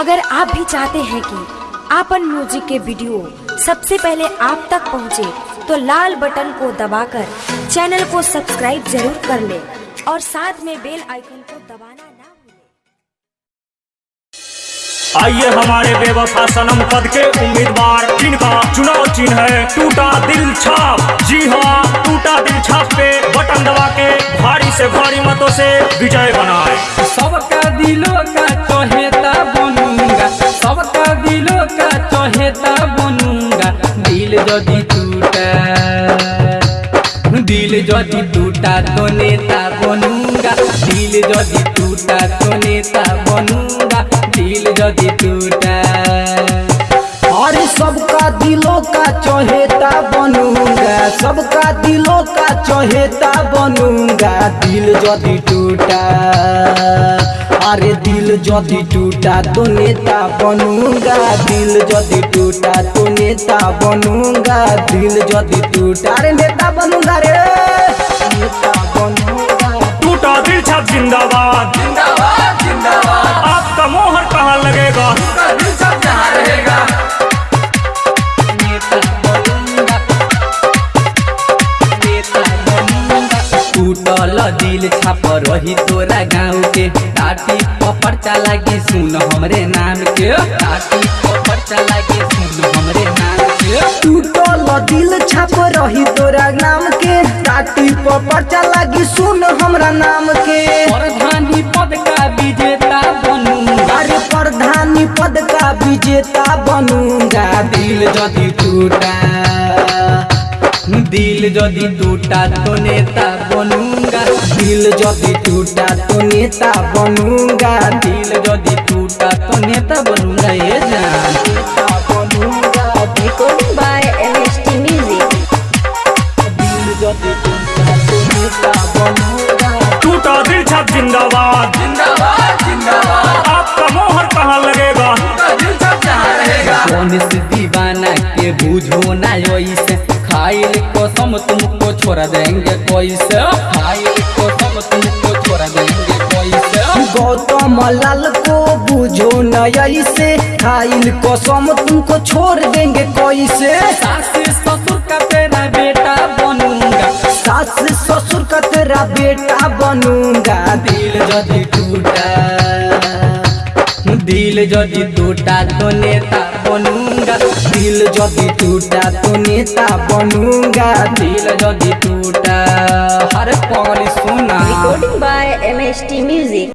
अगर आप भी चाहते हैं कि आपन म्यूज़िक के वीडियो सबसे पहले आप तक पहुँचे, तो लाल बटन को दबाकर चैनल को सब्सक्राइब ज़रूर कर ले और साथ में बेल आइकन को दबाना ना भूलें। आइए हमारे बेवफा सनम पद के उम्मीदवार। जिनका चुनाव चिन्ह है टूटा दिल छाप। जी हाँ टूटा दिल छाप पे बटन दबा के भारी से भारी मतों से विजय बनाए। सबका दिलों का चहेता बनूँगा दिल यदि टूटा। दिल यदि टूटा तो नेता बनूँगा। दिल यदि टूटा तो नेता बनूँगा। दिल यदि टूटा। अरे सबका दिलों का चहेता बनूँगा। सबका दिलों का चहेता बनूँगा। दिल यदि टूटा। अरे दिल जो टूटा तो नेता बनूँगा दिल जो टूटा तो नेता बनूँगा दिल जो टूटा रे नेता बनूँगा रे नेता टूटल दिल छाप रही तोरा गाँव के टाटी पपर चला के सुन हमरे नाम के टाटी पपर चला के सुन हमरे नाम के तू टूटल दिल छाप रही तोरा नाम के टाटी पर पर्चा लागी सुन हमरा नाम के प्रधानी पद का विजेता बनूँगा। अरे प्रधानी पद का विजेता बनूँगा। दिल यदि टूटा। दिल यदि टूटा तो नेता बनूँगा दिल यदि टूटा तो नेता बनूँगा दिल यदि टूटा तो नेता बनूँगा ये जान. दिल यदि टूटा तो नेता बनूँगा टूटा दिल छाप जिंदाबाद। जिंदाबाद जिंदाबाद। आपका मोहर कहाँ लगेगा। दिल सब जहाँ रहेगा कौन से दीवाना के बुझो ना ऐसे खाइल कसम तुमको छोड़ देंगे कैसे खाइल कसम तुमको छोड़ देंगे कैसे गौतम लाल को बुझो नई से खाइल कसम तुमको छोड़ देंगे कैसे सास ससुर का तेरा बेटा बनूँगा। सास ससुर का तेरा बेटा बनूँगा। दिल यदि टूटा दिल यदि टूटा तो नेता दिल जदि टूटा तो नेता बनूँगा दिल जदि टूटा, हर पगली सुना रिकॉर्डिंग बाय एमएसटी Music.